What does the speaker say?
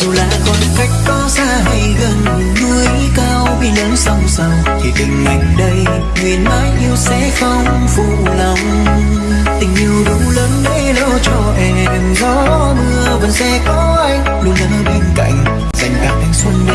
dù là khoảng cách có xa hay gần, núi cao bi lớn song song, thì tình anh đây nguyện mãi yêu sẽ không phụ lòng. Tình yêu đủ lớn để lo cho em, gió mưa vẫn sẽ có anh, luôn ở bên cạnh, dành cả thanh xuân để